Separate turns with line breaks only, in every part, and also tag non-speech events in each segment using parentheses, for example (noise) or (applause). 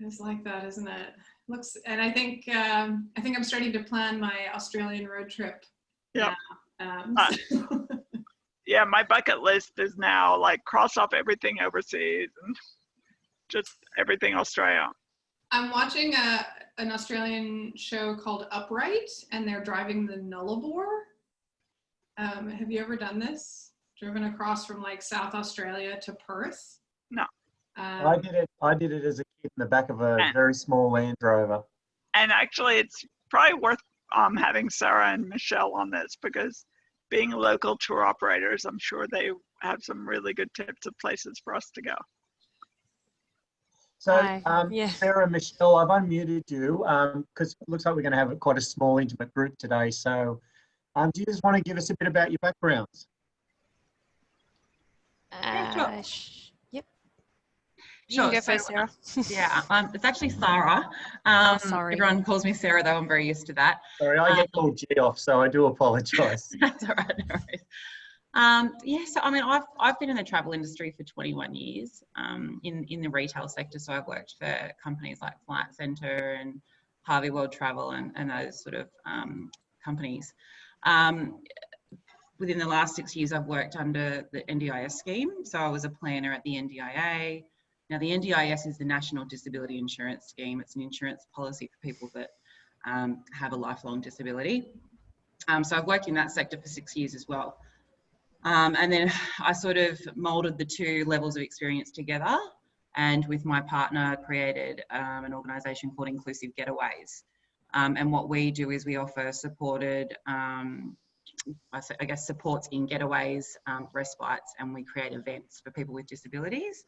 It's like that, isn't it? Looks, and I think um, I think I'm starting to plan my Australian road trip.
Yeah.
Um,
Uh, (laughs) Yeah, my bucket list is now like cross off everything overseas and just everything Australia.
I'm watching a an Australian show called Upright, and they're driving the Nullarbor. Um, have you ever done this? Driven across from like South Australia to Perth?
No.
Um,
I did it. I did it as a kid in the back of a
Ah.
very small Land Rover.
And actually, it's probably worth um, having Sarah and Michelle on this because being local tour operators, I'm sure they have some really good tips of places for us to go.
So,
Hi,
um,
yeah.
Sarah, Michelle, I've unmuted you because it looks like we're going to have quite a small, intimate group today. So, um, do you just want to give us a bit about your backgrounds?
Yeah, sure.
Sh- yep. You
Sure,
can go
so,
first, Sarah.
Yeah, (laughs) um, it's actually Sarah. Um,
sorry.
Everyone calls me Sarah, though. I'm very used to that.
Sorry, I get called G off, so I do apologise. (laughs)
That's all right. No. Um, yeah, so I mean, I've I've been in the travel industry for 21 years um, in in the retail sector. So I've worked for companies like Flight Centre and Harvey World Travel and, and those sort of um, companies. Um, within the last six years, I've worked under the NDIS scheme. So I was a planner at the NDIA. Now, the NDIS is the National Disability Insurance Scheme. It's an insurance policy for people that um, have a lifelong disability. Um, so I've worked in that sector for six years as well. Um, and then I sort of molded the two levels of experience together and with my partner created um, an organisation called Inclusive Getaways. Um, and what we do is we offer supported, um, I guess, supports in getaways, respites, and we create events for people with disabilities.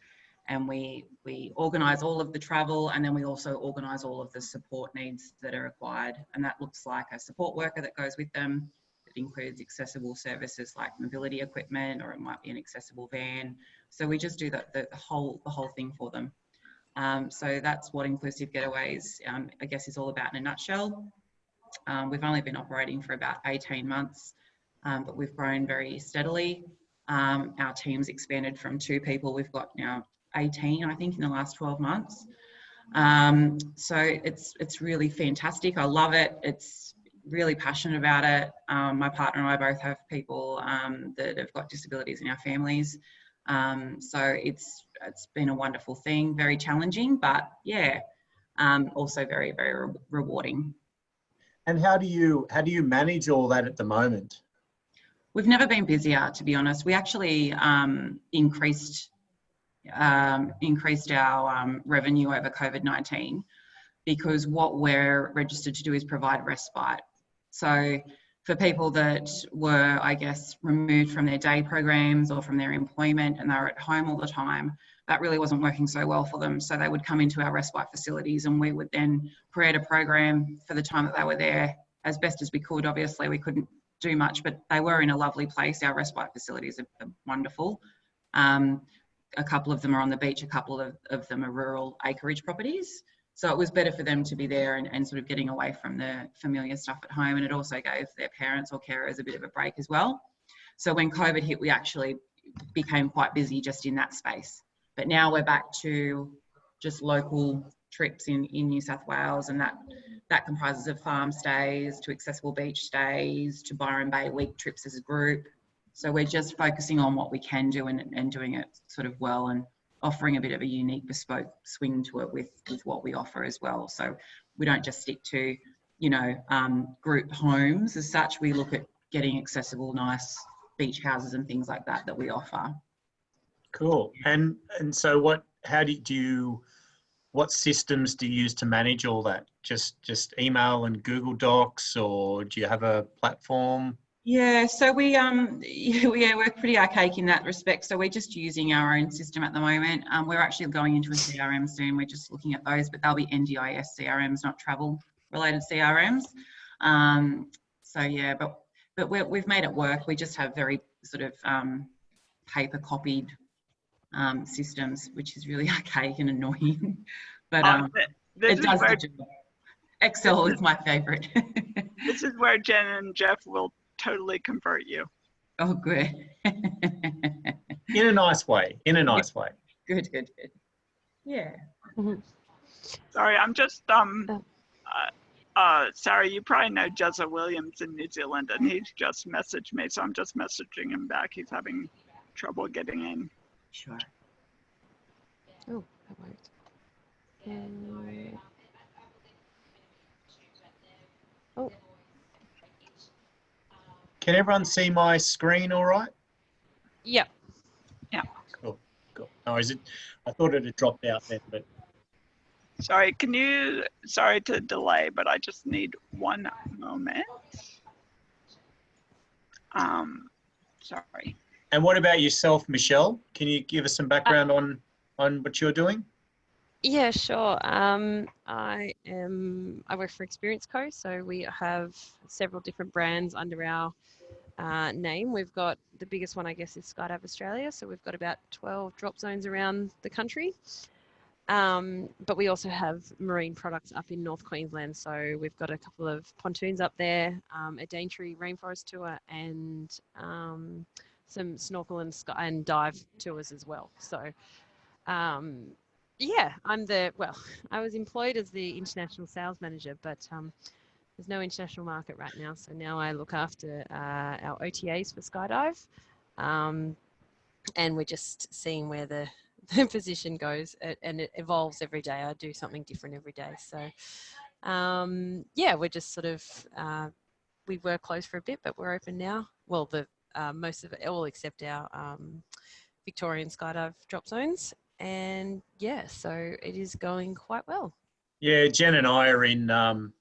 And we, we organise all of the travel and then we also organise all of the support needs that are required. And that looks like a support worker that goes with them. It includes accessible services like mobility equipment or it might be an accessible van. So we just do the, the whole, the whole thing for them. Um, so that's what Inclusive Getaways, um, I guess, is all about in a nutshell. Um, we've only been operating for about 18 months, um, but we've grown very steadily. Um, our team's expanded from two people. We've got now 18, I think, in the last 12 months. Um, so it's it's really fantastic. I love it. It's really passionate about it. Um, my partner and I both have people um, that have got disabilities in our families. Um, so it's it's been a wonderful thing. Very challenging, but yeah, um, also very very re- rewarding.
And how do you how do you manage all that at the moment?
We've never been busier, to be honest. We actually um, increased um, increased our um, revenue over COVID nineteen because what we're registered to do is provide respite. So for people that were, I guess, removed from their day programs or from their employment and they were at home all the time, that really wasn't working so well for them. So they would come into our respite facilities and we would then create a program for the time that they were there as best as we could. Obviously, we couldn't do much, but they were in a lovely place. Our respite facilities are, are wonderful. Um, a couple of them are on the beach, a couple of, of them are rural acreage properties. So it was better for them to be there and, and sort of getting away from the familiar stuff at home. And it also gave their parents or carers a bit of a break as well. So when COVID hit, we actually became quite busy just in that space. But now we're back to just local trips in, in New South Wales and that that comprises of farm stays to accessible beach stays to Byron Bay week trips as a group. So we're just focusing on what we can do and, and doing it sort of well and offering a bit of a unique bespoke swing to it with, with what we offer as well. So we don't just stick to, you know, um, group homes as such. We look at getting accessible, nice beach houses and things like that that we offer.
Cool. And and so what? How do you, do you? What systems do you use to manage all that? Just just email and Google Docs, or do you have a platform?
Yeah, so we um (laughs) yeah, we- we're pretty archaic in that respect. So we're just using our own system at the moment. Um, we're actually going into a CRM soon. We're just looking at those, but they'll be NDIS CRMs, not travel related CRMs. Um, so yeah, but but we're, we've made it work. We just have very sort of um, paper copied um, systems, which is really (laughs) archaic and annoying. (laughs) but
Um,
um, it does
where,
the job. Excel is my favorite.
this is where Jen and Jeff will totally convert you.
oh, good. (laughs)
In a nice way. In a nice way.
good, good, good. Yeah.
Sorry, I'm just um.
Oh.
Uh, uh, Sarah, you probably know Jezza Williams in New Zealand, and he's just messaged me, so I'm just messaging him back. He's having trouble getting in.
Sure.
Oh, that worked. Oh,
Can everyone see my screen all right?
yeah.
Cool. Cool. No, is it? I thought it had dropped out then, but
Sorry, can you? Sorry to delay, but I just need one moment. Um, sorry.
and what about yourself, Michelle? Can you give us some background on on what you're doing?
Yeah, sure. Um, I am. I work for Experience Co. So we have several different brands under our uh, name. We've got the biggest one, I guess, is Skydive Australia. So we've got about 12 drop zones around the country. Um, but we also have marine products up in North Queensland. So we've got a couple of pontoons up there, um, a Daintree rainforest tour, and um, some snorkel and, sky- and dive tours as well. So um, yeah, I'm the well. (laughs) I was employed as the international sales manager, but um, there's no international market right now. So now I look after uh, our OTAs for Skydive, um, and we're just seeing where the, (laughs) the position goes, and it evolves every day. I do something different every day. So um, yeah, we're just sort of uh, we were closed for a bit, but we're open now. Well, the uh, most of it, all except our um, Victorian Skydive drop zones and yeah, so it is going quite well.
Yeah, Jen and I are in. Um,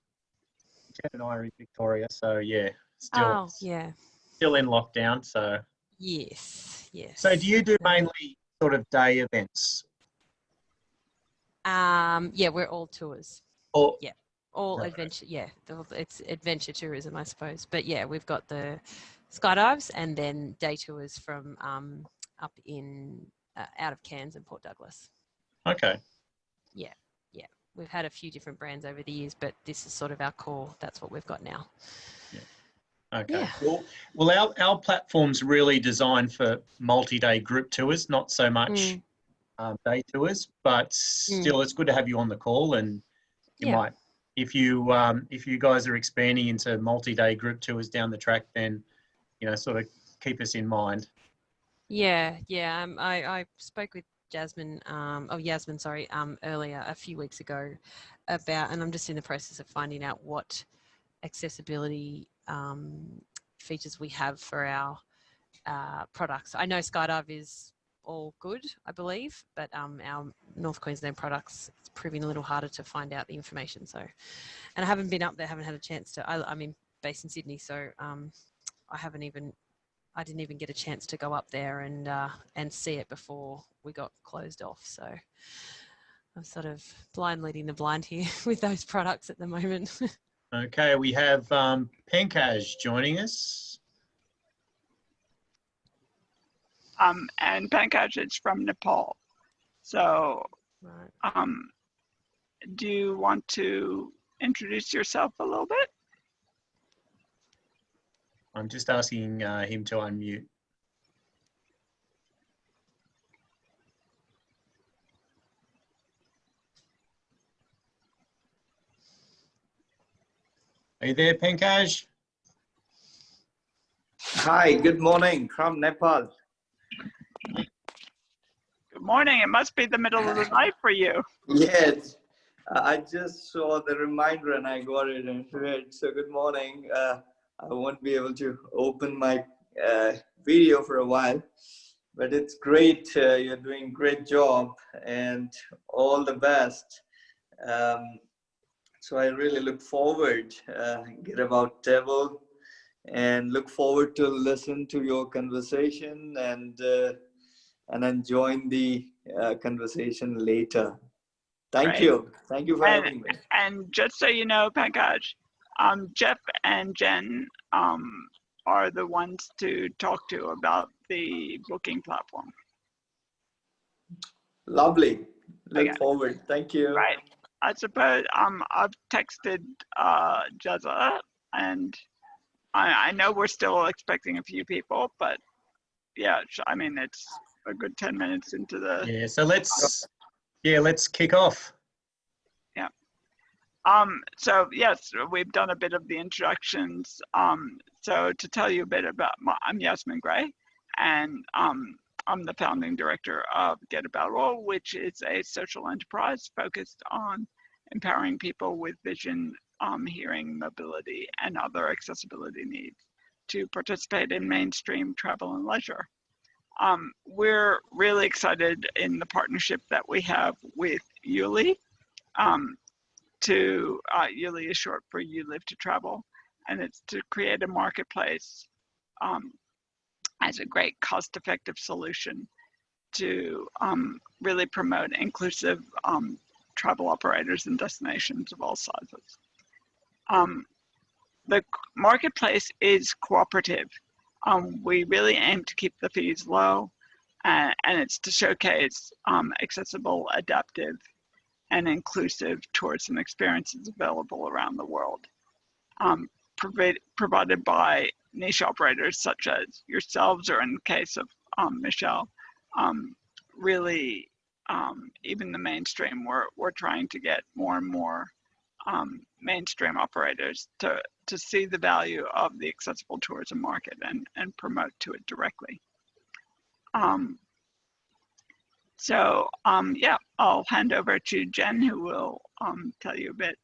Jen and I are in Victoria, so yeah, still
oh, yeah.
still in lockdown. So
Yes, yes.
so do you do mainly sort of day events
Um, yeah, we're all tours,
or yeah,
all
Right.
adventure. Yeah, it's adventure tourism, I suppose. But yeah, we've got the skydives and then day tours from um, up in uh, out of Cairns and Port Douglas.
okay? Yeah, yeah.
We've had a few different brands over the years, but this is sort of our core. That's what we've got now.
Okay.
Yeah.
Well, well, our, our platform's really designed for multi-day group tours, not so much
Mm.
um, day tours, but still, it's good to have you on the call. And you
Yeah.
might, if you um, if you guys are expanding into multi-day group tours down the track, then you know, sort of keep us in mind.
Yeah, yeah. Um, I, I spoke with Jasmine, um, oh Yasmin, sorry, um, earlier a few weeks ago about, and I'm just in the process of finding out what accessibility um, features we have for our uh, products. I know Skydive is all good, I believe, but um, our North Queensland products it's proving a little harder to find out the information. So, and I haven't been up there, haven't had a chance to. I, I'm in based in Sydney, so um, I haven't even I didn't even get a chance to go up there and uh, and see it before we got closed off. So I'm sort of blind leading the blind here (laughs) with those products at the moment. (laughs)
Okay, we have um, Pankaj joining us.
Um, and Pankaj is from Nepal. So,
right.
um, do you want to introduce yourself a little bit?
I'm just asking uh, him to unmute. Are you there, Pankaj?
Hi, good morning from Nepal.
Good morning. It must be the middle of the night for you.
Yes, I just saw the reminder and I got it and read. So, good morning. Uh, I won't be able to open my uh, video for a while, but it's great. Uh, you're doing great job and all the best. Um, so, I really look forward uh, Getaboutable and look forward to listen to your conversation and uh, and then join the uh, conversation later. Thank
Right.
you. Thank you for
And-
having me.
And just so you know, Pankaj, um, Jeff and Jen um, are the ones to talk to about the booking platform.
Lovely. Look
Okay.
forward. Thank you.
Right. I suppose um, I've texted uh, Jezza, and I, I know we're still expecting a few people, but yeah, I mean, it's a good 10 minutes into the.
Yeah, so let's, yeah, let's kick off.
Um, so yes, we've done a bit of the introductions. Um, so to tell you a bit about, my, I'm Yasmin Gray, and um, I'm the founding director of Getaboutable, which is a social enterprise focused on empowering people with vision, um, hearing, mobility, and other accessibility needs to participate in mainstream travel and leisure. Um, we're really excited in the partnership that we have with YouLi. Um, to uh, YouLi is short for You Live to Travel, and it's to create a marketplace um, as a great cost-effective solution to um, really promote inclusive um, travel operators and destinations of all sizes. Um, the marketplace is cooperative. Um, we really aim to keep the fees low, uh, and it's to showcase um, accessible, adaptive, and inclusive tourism experiences available around the world, um, provided, provided by niche operators such as yourselves, or in the case of um, Michelle, um, really um, even the mainstream, we're, we're trying to get more and more um, mainstream operators to, to see the value of the accessible tourism market and, and promote to it directly. Um, so um, yeah, I'll hand over to Jen who will um, tell you a bit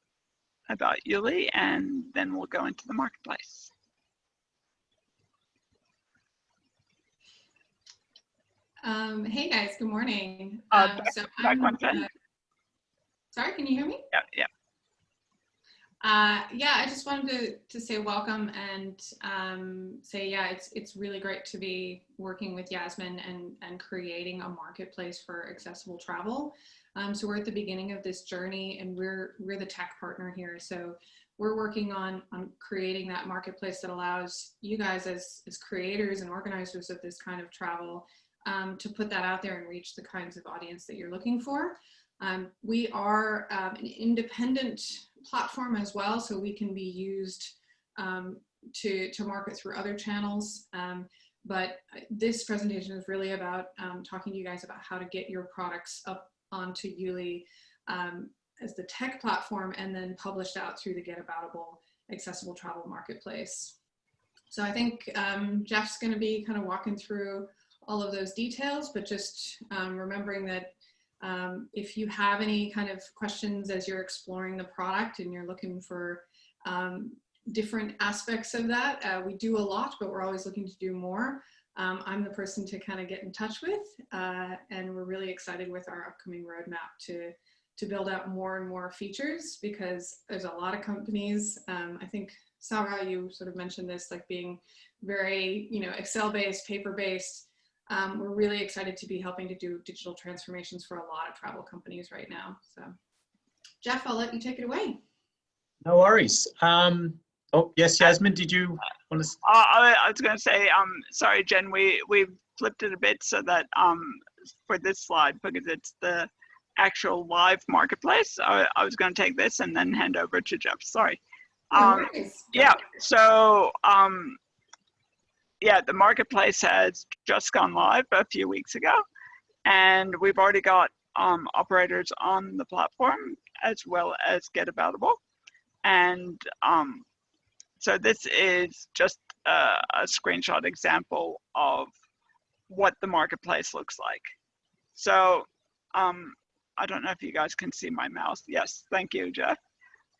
about YouLi and then we'll go into the marketplace.
Um, hey guys, good morning.
Uh,
Um,
back-
so
back one
uh, sorry, can you hear me?
Yeah, yeah.
Uh, yeah, I just wanted to, to say welcome and um, say, yeah, it's, it's really great to be working with Yasmin and, and creating a marketplace for accessible travel. Um, so we're at the beginning of this journey and we're, we're the tech partner here. So we're working on, on creating that marketplace that allows you guys as, as creators and organizers of this kind of travel um, to put that out there and reach the kinds of audience that you're looking for. Um, we are um, an independent platform as well, so we can be used um, to, to market through other channels. Um, but this presentation is really about um, talking to you guys about how to get your products up onto YouLi um, as the tech platform and then published out through the Getaboutable accessible travel marketplace. So I think Jeff's going to be kind of walking through all of those details, but just remembering that um, if you have any kind of questions as you're exploring the product and you're looking for um, different aspects of that, uh, we do a lot, but we're always looking to do more. Um, I'm the person to kind of get in touch with, uh, and we're really excited with our upcoming roadmap to to build out more and more features because there's a lot of companies. Um, I think Sarah, you sort of mentioned this, like being very, you know, Excel-based, paper-based. Um, we're really excited to be helping to do digital transformations for a lot of travel companies right now. So Jeff, I'll let you take it away.
No worries. Um, oh, yes, Yasmin, did you want to?
Uh, I, I was going to say, um, sorry, Jen, we, we flipped it a bit so that um, for this slide, because it's the actual live marketplace, I, I was going to take this and then hand over to Jeff. Sorry.
No
Um,
worries.
yeah, so um, yeah, the marketplace has just gone live a few weeks ago, and we've already got um, operators on the platform as well as Getaboutable. And um, so this is just a, a screenshot example of what the marketplace looks like. So um, I don't know if you guys can see my mouse. Yes, thank you, Jeff.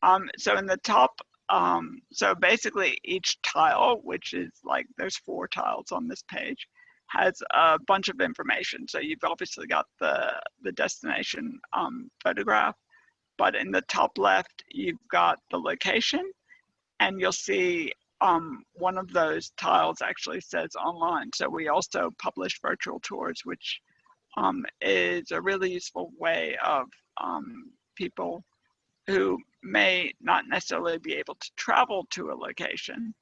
Um, so in the top, um, so basically each tile, which is like, there's four tiles on this page, has a bunch of information. So you've obviously got the, the destination um, photograph, but in the top left, you've got the location and you'll see um, one of those tiles actually says online. So we also publish virtual tours, which um, is a really useful way of um, people who may not necessarily be able to travel to a location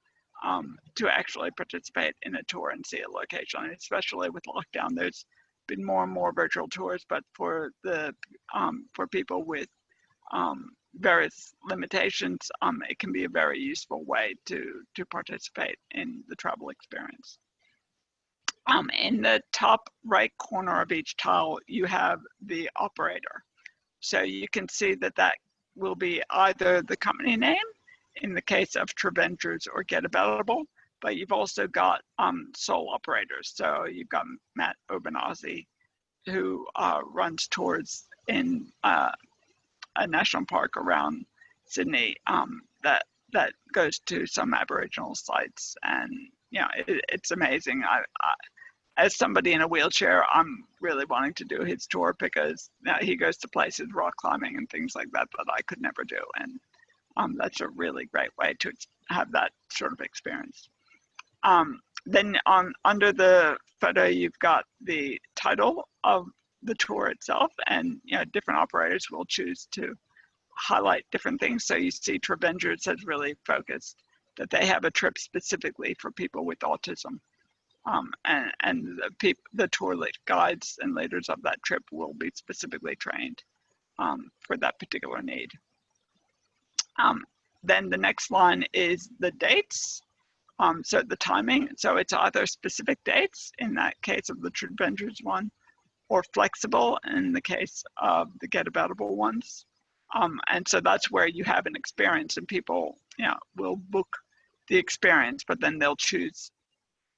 um, to actually participate in a tour and see a location. And especially with lockdown, there's been more and more virtual tours, but for the um, for people with um, various limitations, um, it can be a very useful way to to participate in the travel experience. Um, in the top right corner of each tile, you have the operator. So you can see that that will be either the company name in the case of Treventures or Getaboutable, but you've also got um, sole operators. So you've got Matt Obanazzi, who uh, runs tours in uh, a national park around Sydney um, that that goes to some Aboriginal sites, and you know it, it's amazing. I, I, as somebody in a wheelchair, I'm really wanting to do his tour because he goes to places rock climbing and things like that that I could never do, and um, that's a really great way to have that sort of experience. Um, then on under the photo, you've got the title of the tour itself, and you know different operators will choose to highlight different things. So you see Trevengers has really focused that they have a trip specifically for people with autism. Um, and and the, the tour guides and leaders of that trip will be specifically trained um, for that particular need. Um, then the next line is the dates. Um, so the timing, so it's either specific dates in that case of the Trevengers one, or flexible in the case of the Getaboutable ones. Um, and so that's where you have an experience and people, you know, will book the experience, but then they'll choose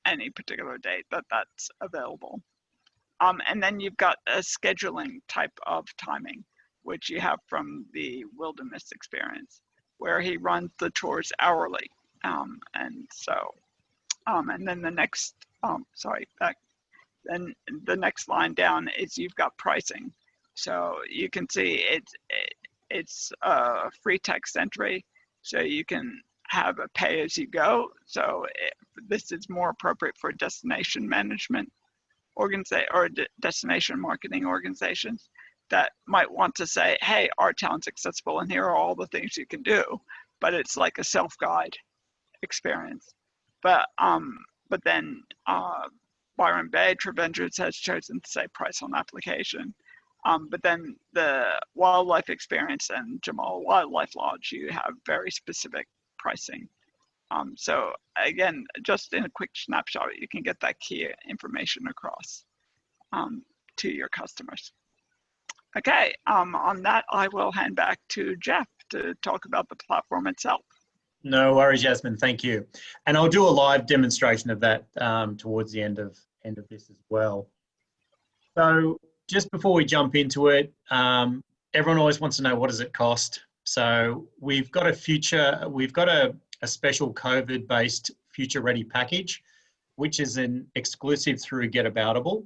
any particular date that that's available. Um, and then you've got a scheduling type of timing, which you have from the wilderness experience, where he runs the tours hourly. Um, and so, um, and then the next, um, sorry, back, then the next line down is you've got pricing. So you can see it's, it, it's a free text entry. So you can have a pay as you go. So it, this is more appropriate for destination management organization or de destination marketing organizations that might want to say, hey, our town's accessible and here are all the things you can do. But it's like a self-guide experience. But um, but then uh, Byron Bay Trevengers has chosen to say price on application. Um, but then the wildlife experience and Jamala Wildlife Lodge, you have very specific pricing. Um, so again, just in a quick snapshot, you can get that key information across um, to your customers. Okay, um, on that, I will hand back to Jeff to talk about the platform itself.
No worries, Jasmine. Thank you. And I'll do a live demonstration of that um, towards the end of end of this as well. So just before we jump into it, um, everyone always wants to know what does it cost. So we've got a future, we've got a, a special COVID-based future ready package, which is an exclusive through Getaboutable.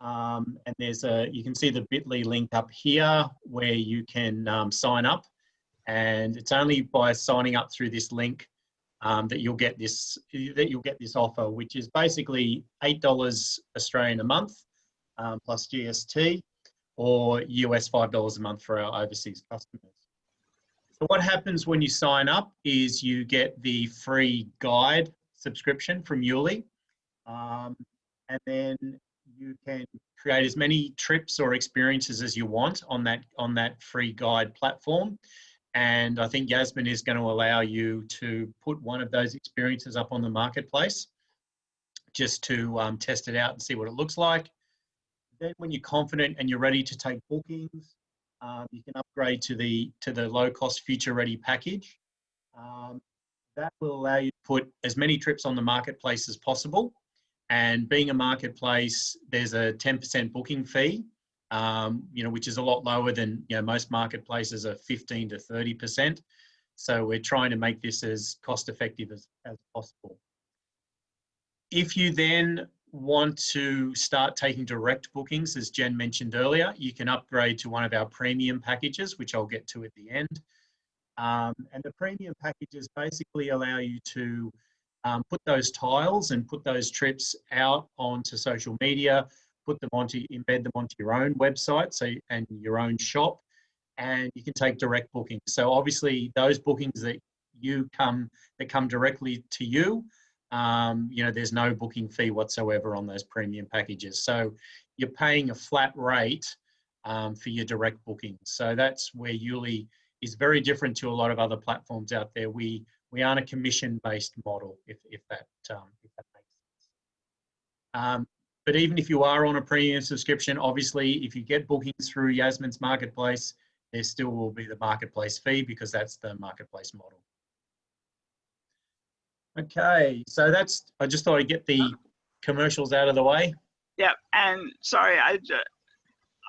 Um, and there's a, you can see the bit.ly link up here where you can um, sign up and it's only by signing up through this link um, that you'll get this that you'll get this offer, which is basically eight dollars Australian a month um, plus GST, or US five dollars a month for our overseas customers. So what happens when you sign up is you get the free guide subscription from YouLi, um, and then you can create as many trips or experiences as you want on that on that free guide platform. And I think Yasmin is going to allow you to put one of those experiences up on the marketplace just to um, test it out and see what it looks like. Then when you're confident and you're ready to take bookings, um, you can upgrade to the to the low cost future ready package. Um, that will allow you to put as many trips on the marketplace as possible. And being a marketplace, there's a 10% booking fee um, you know, which is a lot lower than you know most marketplaces are 15 to 30 percent. So we're trying to make this as cost effective as, as possible. If you then want to start taking direct bookings, as Jen mentioned earlier, you can upgrade to one of our premium packages, which I'll get to at the end. Um, and the premium packages basically allow you to um, put those tiles and put those trips out onto social media, put them onto, embed them onto your own website so and your own shop, and you can take direct bookings. So obviously those bookings that you come that come directly to you, um, you know, there's no booking fee whatsoever on those premium packages. So you're paying a flat rate um, for your direct bookings. So that's where YouLi is very different to a lot of other platforms out there. We we aren't a commission-based model, if if that um, if that makes sense. Um, but even if you are on a premium subscription, obviously, if you get bookings through Yasmin's marketplace, there still will be the marketplace fee because that's the marketplace model. Okay, so that's, I just thought I'd get the commercials out of the way.
Yeah, and sorry, I ju-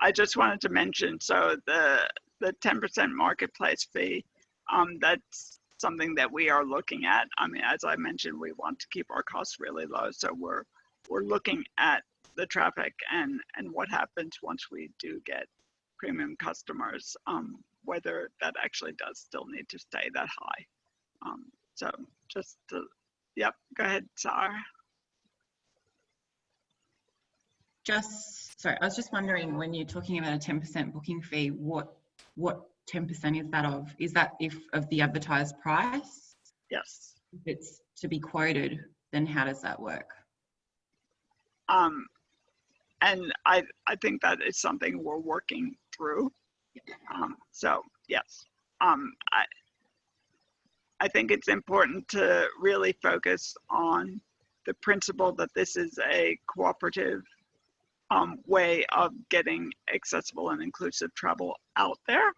I just wanted to mention, so the, the ten percent marketplace fee, um, that's something that we are looking at. I mean, as I mentioned, we want to keep our costs really low, so we're, we're looking at the traffic and, and what happens once we do get premium customers, um, whether that actually does still need to stay that high. Um, so just to, yep, go ahead, Sarah.
Just, sorry, I was just wondering when you're talking about a 10% booking fee, what, what 10% is that of? Is that if of the advertised price?
Yes.
If it's to be quoted, then how does that work?
Um, and I, I think that is something we're working through. Um, so yes, um, I, I think it's important to really focus on the principle that this is a cooperative um, way of getting accessible and inclusive travel out there.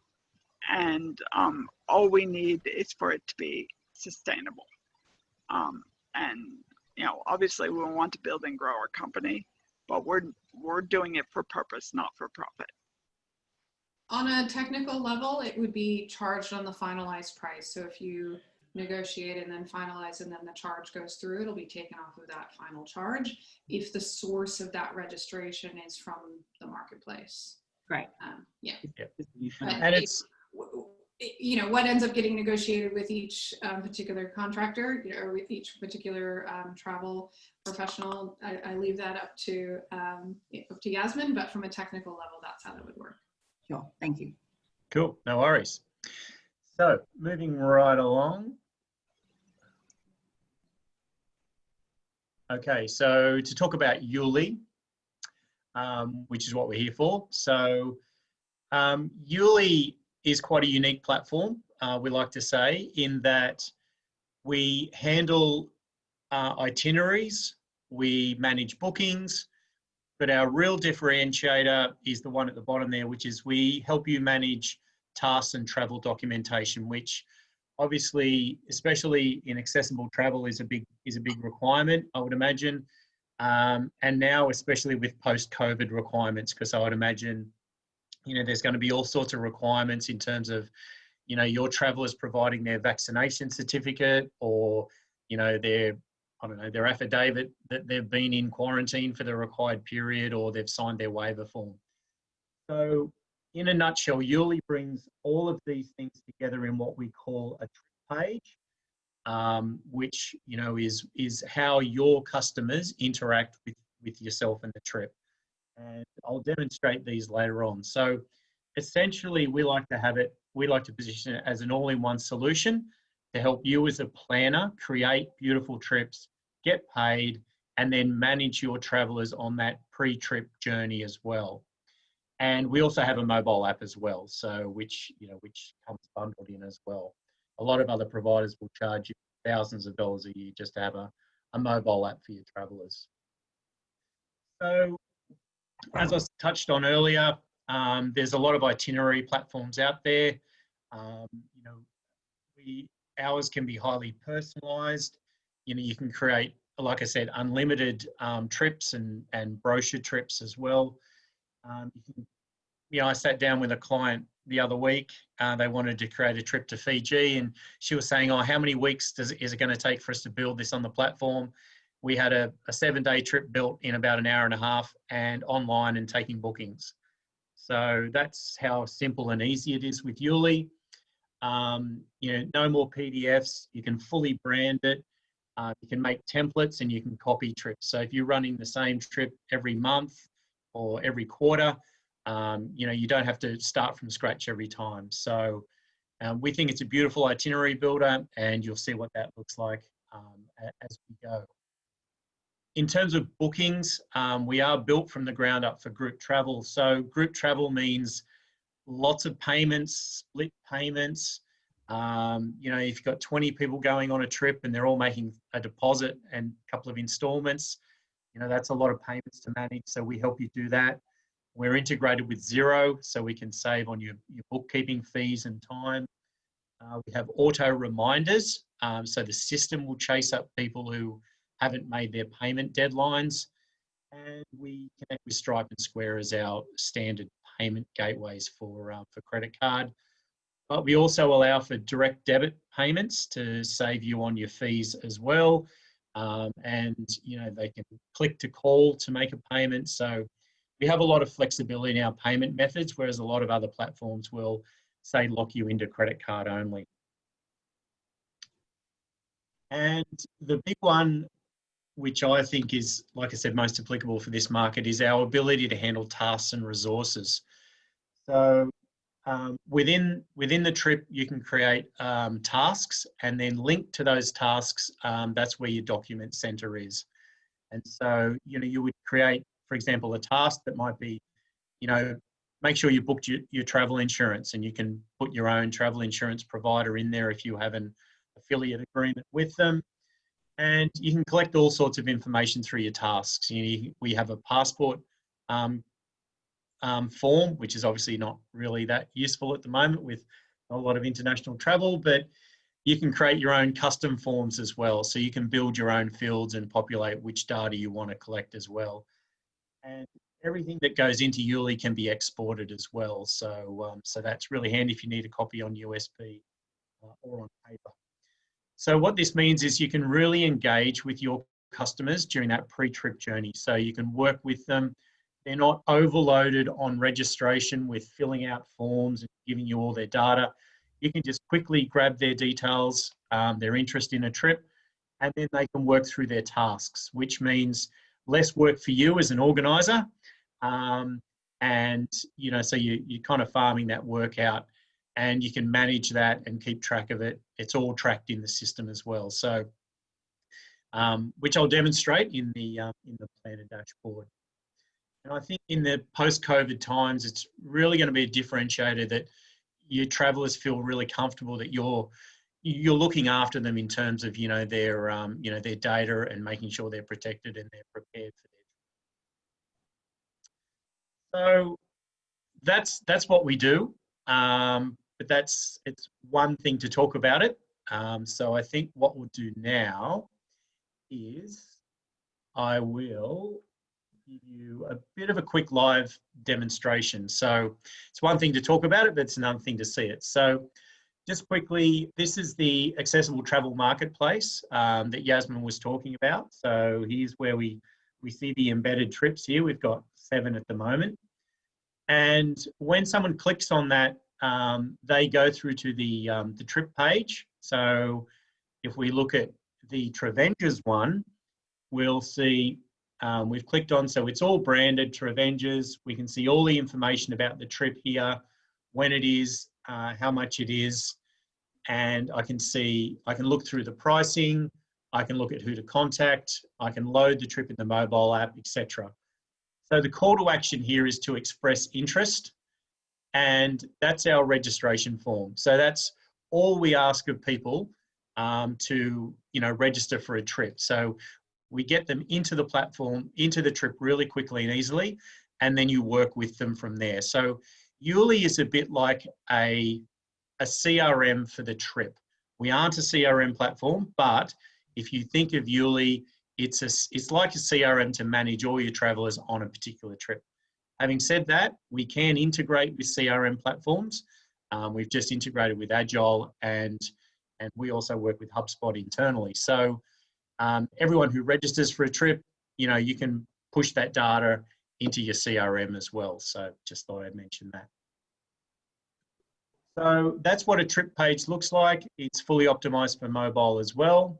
And um, all we need is for it to be sustainable. Um, and, you know, obviously we want to build and grow our company, but we're, we're doing it for purpose, not for profit.
On a technical level, it would be charged on the finalized price. So if you negotiate and then finalize and then the charge goes through, it'll be taken off of that final charge if the source of that registration is from the marketplace.
Right.
Um, yeah.
And it's,
w- w- you know, what ends up getting negotiated with each um, particular contractor, you know, or with each particular um, travel professional, I, I leave that up to um, up to Yasmin. But from a technical level, that's how that would work.
Sure, thank you.
cool, no worries. So moving right along. Okay, so to talk about YouLi, um, which is what we're here for. So um, YouLi is quite a unique platform, uh, we like to say, in that we handle uh, itineraries, we manage bookings, but our real differentiator is the one at the bottom there, which is we help you manage tasks and travel documentation, which obviously, especially in accessible travel, is a big is a big requirement. I would imagine, um, and now especially with post-COVID requirements, because I would imagine, you know, there's going to be all sorts of requirements in terms of, you know, your travellers providing their vaccination certificate or, you know, their I don't know, their affidavit that they've been in quarantine for the required period or they've signed their waiver form. So in a nutshell, YouLi brings all of these things together in what we call a trip page, um, which you know is is how your customers interact with with yourself and the trip. And I'll demonstrate these later on. So essentially, we like to have it. We like to position it as an all-in-one solution to help you as a planner create beautiful trips, get paid, and then manage your travelers on that pre-trip journey as well. And we also have a mobile app as well, so which you know which comes bundled in as well. A lot of other providers will charge you thousands of dollars a year just to have a, a mobile app for your travelers. So as I touched on earlier, um, there's a lot of itinerary platforms out there. Um, you know, we ours can be highly personalized. You know, you can create, like I said, unlimited um, trips and, and brochure trips as well. Um, you, can, you know, I sat down with a client the other week. Uh, they wanted to create a trip to Fiji, and she was saying, "Oh, how many weeks does is it going to take for us to build this on the platform?" We had a, a seven-day trip built in about an hour and a half, and online and taking bookings. So that's how simple and easy it is with YouLi. Um, you know, no more PDFs. You can fully brand it. Uh, you can make templates and you can copy trips. So if you're running the same trip every month or every quarter, um, you know, you don't have to start from scratch every time. So um, we think it's a beautiful itinerary builder and you'll see what that looks like um, as we go. In terms of bookings, um, we are built from the ground up for group travel. So group travel means lots of payments, split payments. Um, you know, if you've got 20 people going on a trip and they're all making a deposit and a couple of installments, you know, that's a lot of payments to manage. So we help you do that. We're integrated with Xero, so we can save on your, your bookkeeping fees and time. Uh, we have auto reminders, um, so the system will chase up people who haven't made their payment deadlines. And we connect with Stripe and Square as our standard payment gateways for, uh, for credit card. But we also allow for direct debit payments to save you on your fees as well. Um, and you know they can click to call to make a payment. So we have a lot of flexibility in our payment methods, whereas a lot of other platforms will say lock you into credit card only. And the big one, which I think is, like I said, most applicable for this market, is our ability to handle tasks and resources. So um, within within the trip, you can create um, tasks and then link to those tasks. Um, that's where your document center is. And so, you know, you would create, for example, a task that might be, you know, make sure you booked your, your travel insurance and you can put your own travel insurance provider in there if you have an affiliate agreement with them. And you can collect all sorts of information through your tasks. You we have a passport um, um, form, which is obviously not really that useful at the moment with a lot of international travel, but you can create your own custom forms as well. So you can build your own fields and populate which data you want to collect as well. And everything that goes into YouLi can be exported as well. So, um, so that's really handy if you need a copy on USB uh, or on paper. So what this means is you can really engage with your customers during that pre-trip journey. So you can work with them. They're not overloaded on registration with filling out forms and giving you all their data. You can just quickly grab their details, um, their interest in a trip, and then they can work through their tasks, which means less work for you as an organizer. Um, and, you know, so you, you're kind of farming that work out and you can manage that and keep track of it. It's all tracked in the system as well. So, um, which I'll demonstrate in the uh, in the planner dashboard. And I think in the post-COVID times, it's really going to be a differentiator that your travellers feel really comfortable that you're you're looking after them in terms of you know their um, you know their data and making sure they're protected and they're prepared for. So that's that's what we do. Um, but that's it's one thing to talk about it. Um, so I think what we'll do now is I will give you a bit of a quick live demonstration. So it's one thing to talk about it, but it's another thing to see it. So just quickly, this is the accessible travel marketplace um, that Yasmin was talking about. So here's where we, we see the embedded trips here. We've got seven at the moment. And when someone clicks on that um, they go through to the, um, the trip page. So if we look at the Trevenges one, we'll see um, we've clicked on, so it's all branded Trevenges. We can see all the information about the trip here, when it is, uh, how much it is, and I can see, I can look through the pricing, I can look at who to contact, I can load the trip in the mobile app, etc. So the call to action here is to express interest and that's our registration form. So that's all we ask of people um, to, you know, register for a trip. So we get them into the platform, into the trip really quickly and easily, and then you work with them from there. So YouLi is a bit like a, a CRM for the trip. We aren't a CRM platform, but if you think of YouLi, it's, a, it's like a CRM to manage all your travelers on a particular trip. Having said that, we can integrate with CRM platforms. Um, we've just integrated with Agile and, and we also work with HubSpot internally. So um, everyone who registers for a trip, you know, you can push that data into your CRM as well. So just thought I'd mention that. So that's what a trip page looks like. It's fully optimized for mobile as well.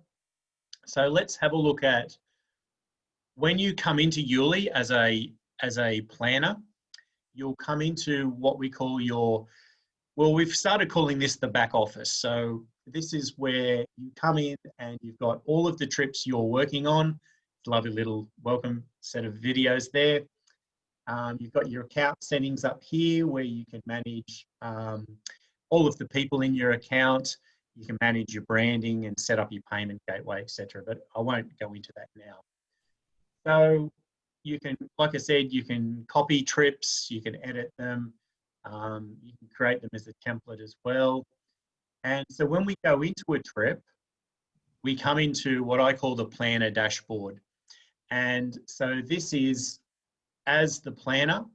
So let's have a look at when you come into YouLi as a as a planner, you'll come into what we call your, well, we've started calling this the back office. So this is where you come in and you've got all of the trips you're working on. Lovely little welcome set of videos there. Um, you've got your account settings up here where you can manage um, all of the people in your account. You can manage your branding and set up your payment gateway, etc. But I won't go into that now. So you can, like I said, you can copy trips, you can edit them, um, you can create them as a template as well. And so when we go into a trip, we come into what I call the planner dashboard. And so this is, as the planner,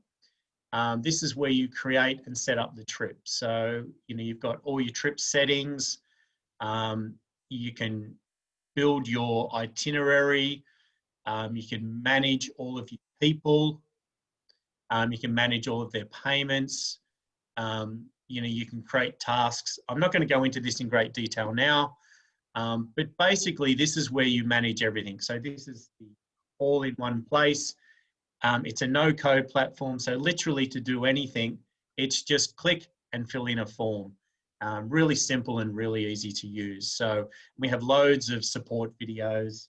um, this is where you create and set up the trip. So, you know, you've got all your trip settings. Um, you can build your itinerary. Um, you can manage all of your people. Um, you can manage all of their payments. Um, you know, you can create tasks. I'm not going to go into this in great detail now, um, but basically this is where you manage everything. So this is the all in one place. Um, it's a no code platform. So literally to do anything, it's just click and fill in a form. Um, really simple and really easy to use. So we have loads of support videos.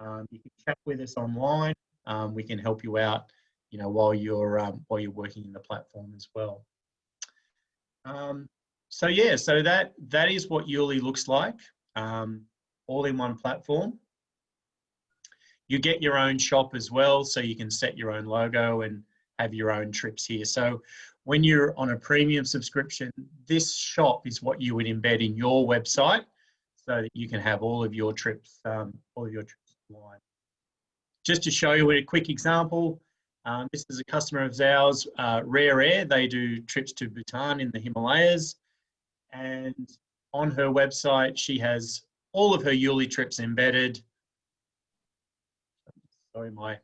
Um, you can chat with us online. Um, we can help you out, you know, while you're um, while you're working in the platform as well. Um, so yeah, so that that is what YouLi looks like, um, all in one platform. You get your own shop as well, so you can set your own logo and have your own trips here. So when you're on a premium subscription, this shop is what you would embed in your website so that you can have all of your trips, um, all of your trips online. Just to show you a quick example, um, this is a customer of ours, uh, Rare Air. They do trips to Bhutan in the Himalayas. And on her website, she has all of her YouLi trips embedded. Sorry, my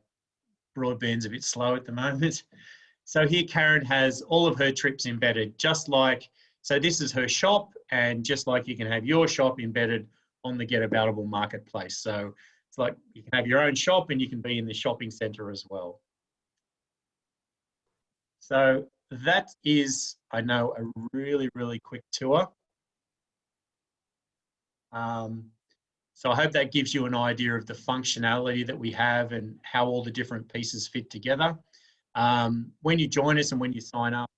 broadband's a bit slow at the moment. (laughs) So here Karen has all of her trips embedded, just like, so this is her shop, and just like you can have your shop embedded on the Getaboutable marketplace. So it's like you can have your own shop and you can be in the shopping center as well. So that is, I know, a really, really quick tour. Um, so I hope that gives you an idea of the functionality that we have and how all the different pieces fit together. Um, when you join us and when you sign up,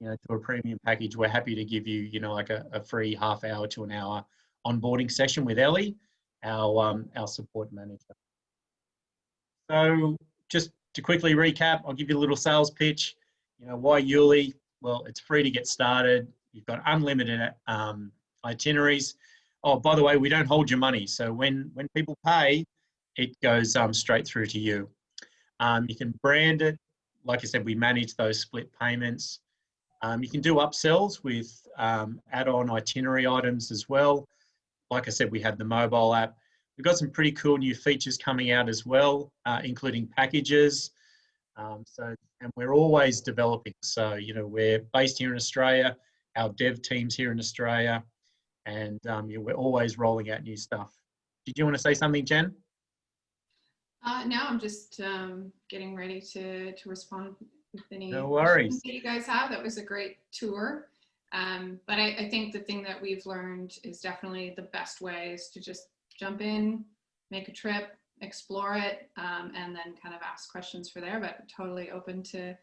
you know, to a premium package, we're happy to give you, you know, like a, a free half hour to an hour onboarding session with Ellie, our um, our support manager. So just to quickly recap, I'll give you a little sales pitch. You know, why YouLi? Well, it's free to get started. You've got unlimited um, itineraries. Oh, by the way, we don't hold your money. So when, when people pay, it goes um, straight through to you. Um, you can brand it. Like I said, we manage those split payments. Um, you can do upsells with um, add-on itinerary items as well. Like I said, we have the mobile app. We've got some pretty cool new features coming out as well, uh, including packages. Um, so, and we're always developing. So, you know, we're based here in Australia. Our dev team's here in Australia and um, yeah, we're always rolling out new stuff. Did you want to say something, Jen?
Uh, now I'm just um, getting ready to, to respond with any
no worries.
that you guys have. That was a great tour. Um, but I, I, think the thing that we've learned is definitely the best way is to just jump in, make a trip, explore it, um, and then kind of ask questions for there. But totally open to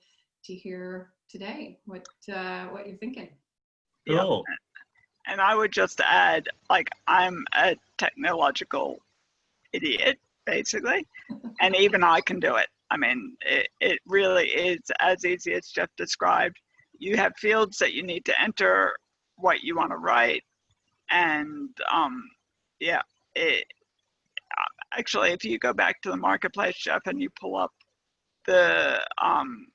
to hear today what uh, what you're thinking.
Cool.
Yeah and I would just add, like, I'm a technological idiot, basically, and even I can do it. I mean, it, it really is as easy as Jeff described. You have fields that you need to enter what you want to write, and um, yeah, it, actually, if you go back to the marketplace, Jeff, and you pull up the um,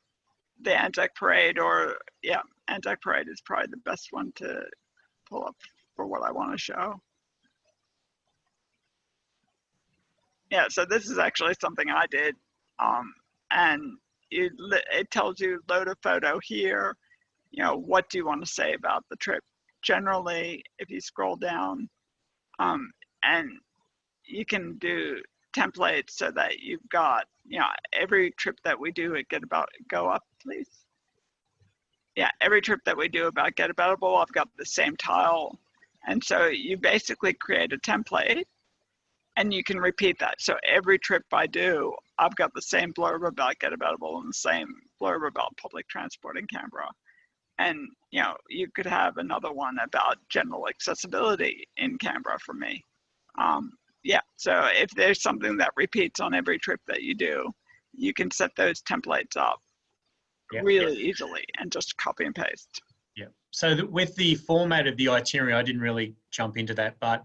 the Anzac Parade, or yeah, Anzac Parade is probably the best one to pull up for what I want to show. Yeah, so this is actually something I did. Um, and it, it tells you load a photo here. You know, what do you want to say about the trip? Generally, if you scroll down, um, and you can do templates so that you've got, you know, every trip that we do at Get About, go up, please yeah, every trip that we do about Getaboutable, I've got the same tile. And so you basically create a template and you can repeat that. So every trip I do, I've got the same blurb about Getaboutable and the same blurb about public transport in Canberra. And you know, you could have another one about general accessibility in Canberra for me. Um, yeah, so if there's something that repeats on every trip that you do, you can set those templates up
Yeah.
really easily and just copy and paste.
Yeah. So with the format of the itinerary, I didn't really jump into that, but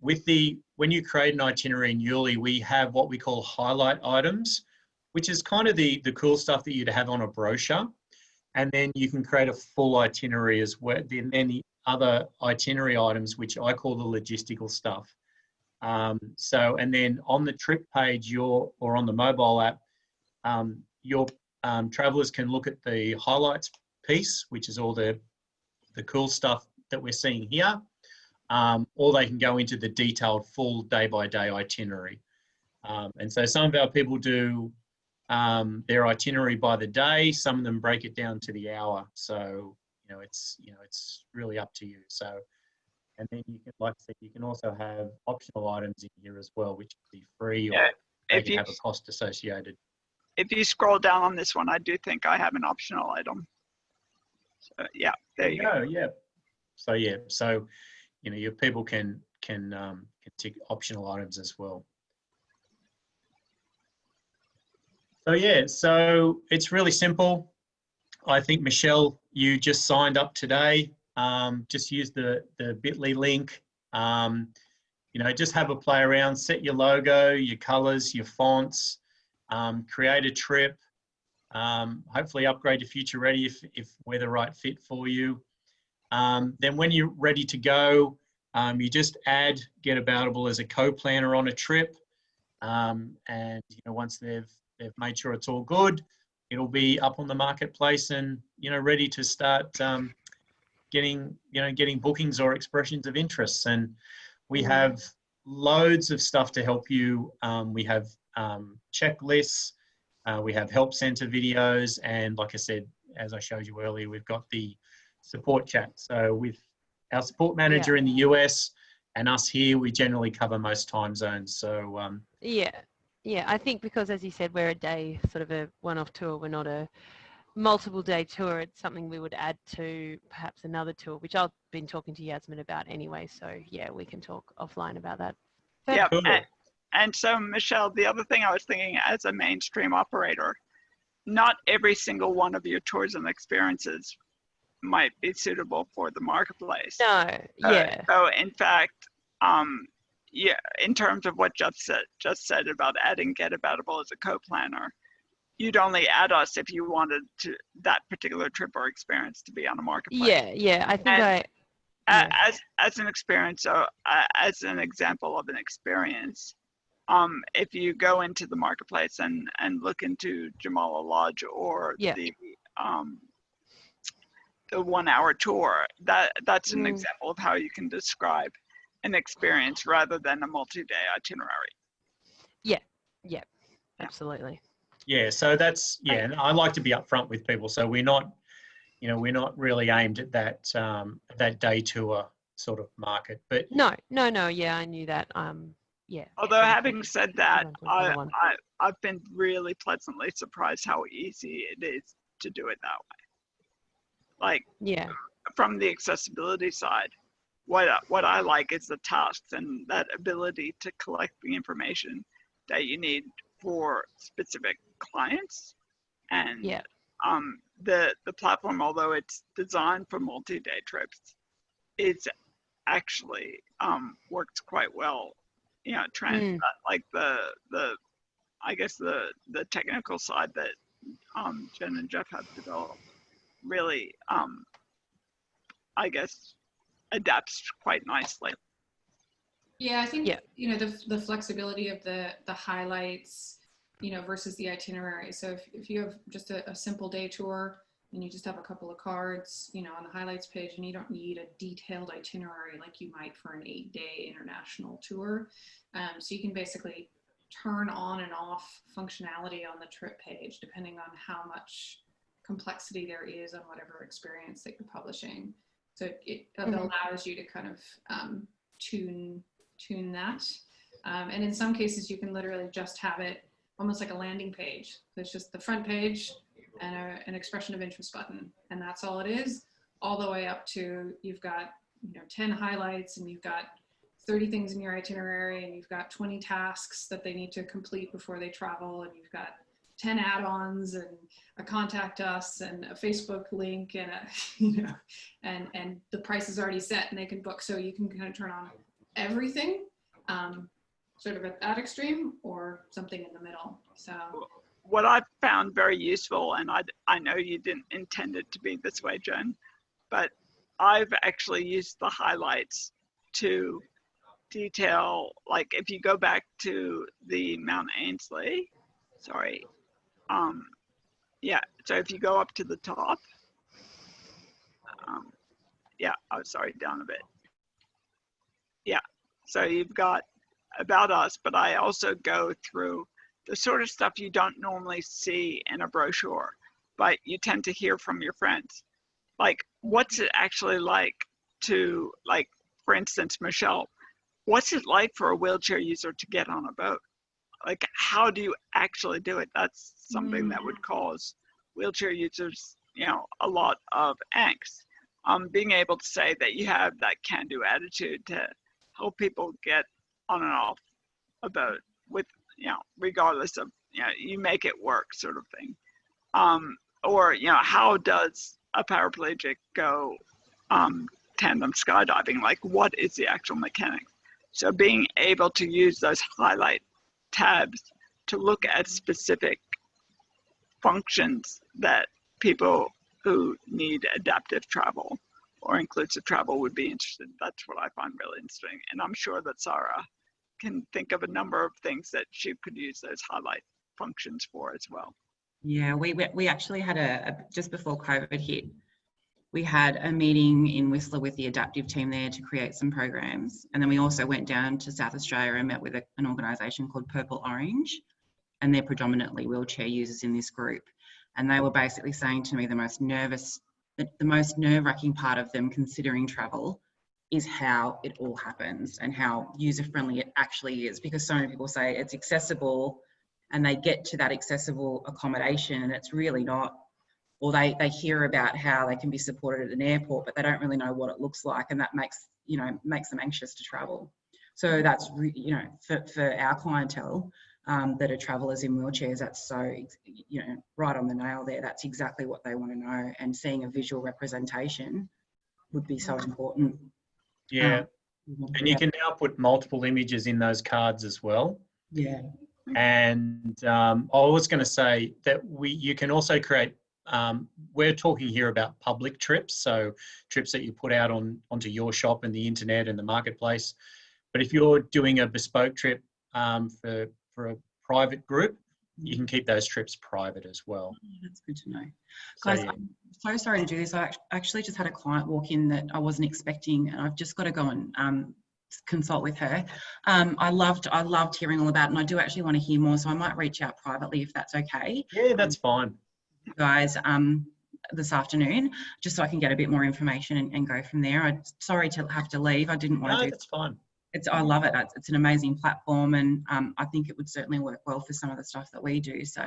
with the when you create an itinerary in YouLi, we have what we call highlight items, which is kind of the the cool stuff that you'd have on a brochure, and then you can create a full itinerary as well. Then then the other itinerary items, which I call the logistical stuff. Um, so and then on the trip page, your or on the mobile app, um, your um, travelers can look at the highlights piece, which is all the the cool stuff that we're seeing here, um, or they can go into the detailed full day by day itinerary. Um, and so some of our people do um, their itinerary by the day. Some of them break it down to the hour. So you know it's you know it's really up to you. So and then you can like I said, you can also have optional items in here as well, which can be free or
Yeah, If you
have a cost associated.
if you scroll down on this one, I do think I have an optional item. So yeah, there you go.
go. Yeah. So yeah, so you know your people can can um, can tick optional items as well. So yeah, so it's really simple. I think Michelle, you just signed up today. Um, just use the the Bitly link. Um, you know, just have a play around. Set your logo, your colors, your fonts. Um, create a trip. Um, hopefully upgrade to future ready if, if we're the right fit for you. Um, then when you're ready to go, um, you just add Getaboutable as a co-planner on a trip. And you know, once they've they've made sure it's all good, it'll be up on the marketplace and you know ready to start um, getting you know getting bookings or expressions of interest. And we have loads of stuff to help you. Um, we have um, checklists. Uh, we have help center videos, and like I said, as I showed you earlier, we've got the support chat. So with our support manager in the US and us here, we generally cover most time zones. So um,
Yeah, yeah. I think because, as you said, we're a day sort of a one-off tour. We're not a multiple day tour. It's something we would add to perhaps another tour, which I've been talking to Yasmin about anyway. So yeah, we can talk offline about that. But-
Yeah,
Cool.
and, and so Michelle, the other thing I was thinking as a mainstream operator, not every single one of your tourism experiences might be suitable for the marketplace.
No,
Uh,
yeah,
so in fact, um, yeah, in terms of what Jeff said, just said about adding Getaboutable as a co-planner, you'd only add us if you wanted to that particular trip or experience to be on a marketplace.
yeah, yeah. I think
And-
I. Yeah.
as as an experience so uh, as an example of an experience um if you go into the marketplace and and look into jamala lodge or
Yeah.
the um the one hour tour that that's an
Mm.
example of how you can describe an experience rather than a multi-day itinerary Yeah, yeah,
Absolutely.
yeah, so that's yeah. And I like to be upfront with people, so we're not, you know, we're not really aimed at that um, that day tour sort of market. But
No, no, no. Yeah, I knew that. Um, yeah.
although
I
having said that
everyone's got another
I. I i've been really pleasantly surprised how easy it is to do it that way like
Yeah,
from the accessibility side, what I- what I like is the tasks and that ability to collect the information that you need for specific clients. And
Yeah.
um, the the platform, although it's designed for multi-day trips, it's actually um, works quite well. You know, trans
Mm.
like the the I guess the the technical side that um, Jen and Jeff have developed really um, I guess adapts quite nicely.
Yeah, I think
Yeah.
you know the the flexibility of the the highlights, you know, versus the itinerary. So if if you have just a, a simple day tour and you just have a couple of cards, you know, on the highlights page, and you don't need a detailed itinerary like you might for an eight-day international tour. Um, so you can basically turn on and off functionality on the trip page depending on how much complexity there is on whatever experience that you're publishing. So it, it
Mhm.
allows you to kind of um, tune tune that. Um, and in some cases, you can literally just have it almost like a landing page. So it's just the front page and a, an expression of interest button, and that's all it is. All the way up to you've got you know 10 highlights and you've got 30 things in your itinerary and you've got 20 tasks that they need to complete before they travel and you've got 10 add-ons and a contact us and a Facebook link and a, (laughs) you know, and, and the price is already set and they can book. So you can kind of turn on everything, um, sort of at that extreme or something in the middle. So
what I found very useful, and I, I know you didn't intend it to be this way, Jen, but I've actually used the highlights to detail, like if you go back to the Mount Ainslie, sorry, um, yeah, so if you go up to the top, um, yeah, I'm sorry, down a bit. Yeah, so you've got about us, but I also go through the sort of stuff you don't normally see in a brochure, but you tend to hear from your friends. Like, what's it actually like to, like, for instance, Michelle, what's it like for a wheelchair user to get on a boat? Like, how do you actually do it? That's something that would cause wheelchair users, you know, a lot of angst. Um, being able to say that you have that can-do attitude to help people get on and off a boat with, you know, regardless of, you know, you make it work sort of thing. Um, or, you know, how does a paraplegic go um, tandem skydiving? Like, what is the actual mechanics? So being able to use those highlight tabs to look at specific functions that people who need adaptive travel or inclusive travel would be interested. That's what I find really interesting. And I'm sure that Sarah can think of a number of things that she could use those highlight functions for as well.
Yeah, we, we, actually had a, a, just before COVID hit, we had a meeting in Whistler with the adaptive team there to create some programs. And then we also went down to South Australia and met with a, an organisation called Purple Orange. And they're predominantly wheelchair users in this group. And they were basically saying to me the most nervous, the, the most nerve wracking part of them considering travel is how it all happens and how user friendly it actually is. Because so many people say it's accessible and they get to that accessible accommodation and it's really not or they, they hear about how they can be supported at an airport, but they don't really know what it looks like. And that makes, you know, makes them anxious to travel. So that's, you know, for, for our clientele um, that are travelers in wheelchairs, that's so, you know, right on the nail there. That's exactly what they want to know. And seeing a visual representation would be so important.
Yeah.
Um,
And you can now put multiple images in those cards as well.
yeah.
And um, I was going to say that we you can also create. Um, we're talking here about public trips, so trips that you put out on onto your shop and the internet and the marketplace. But if you're doing a bespoke trip um, for for a private group, you can keep those trips private as well.
Oh, That's good to know.
So,
Guys. I'm so sorry to do this. I actually just had a client walk in that I wasn't expecting, and I've just got to go and um, consult with her. Um, I loved, I loved hearing all about, it, and I do actually want to hear more. So I might reach out privately if that's okay,
yeah, that's fine.
Guys. Um, this afternoon, just so I can get a bit more information and, and go from there. I'm sorry to have to leave. I didn't want
No,
to do
that's fine.
it's I love it. It's, it's an amazing platform, and um, I think it would certainly work well for some of the stuff that we do. So,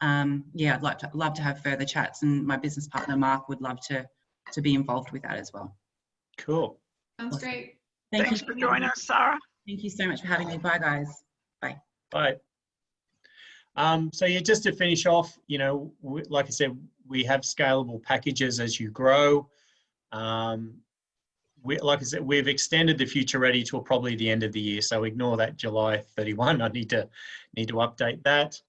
um, yeah, I'd like to love to have further chats, and my business partner Mark would love to to be involved with that as well.
Cool.
sounds
Awesome.
great.
Thank
Thanks
you
for joining us, Sarah.
Thank you so much for having me. Bye, guys.
Bye. Bye. Um, so yeah, just to finish off, you know, like I said, we have scalable packages as you grow. Um, we, like I said, we've extended the future ready till probably the end of the year. So ignore that July 31. I need to need to update that.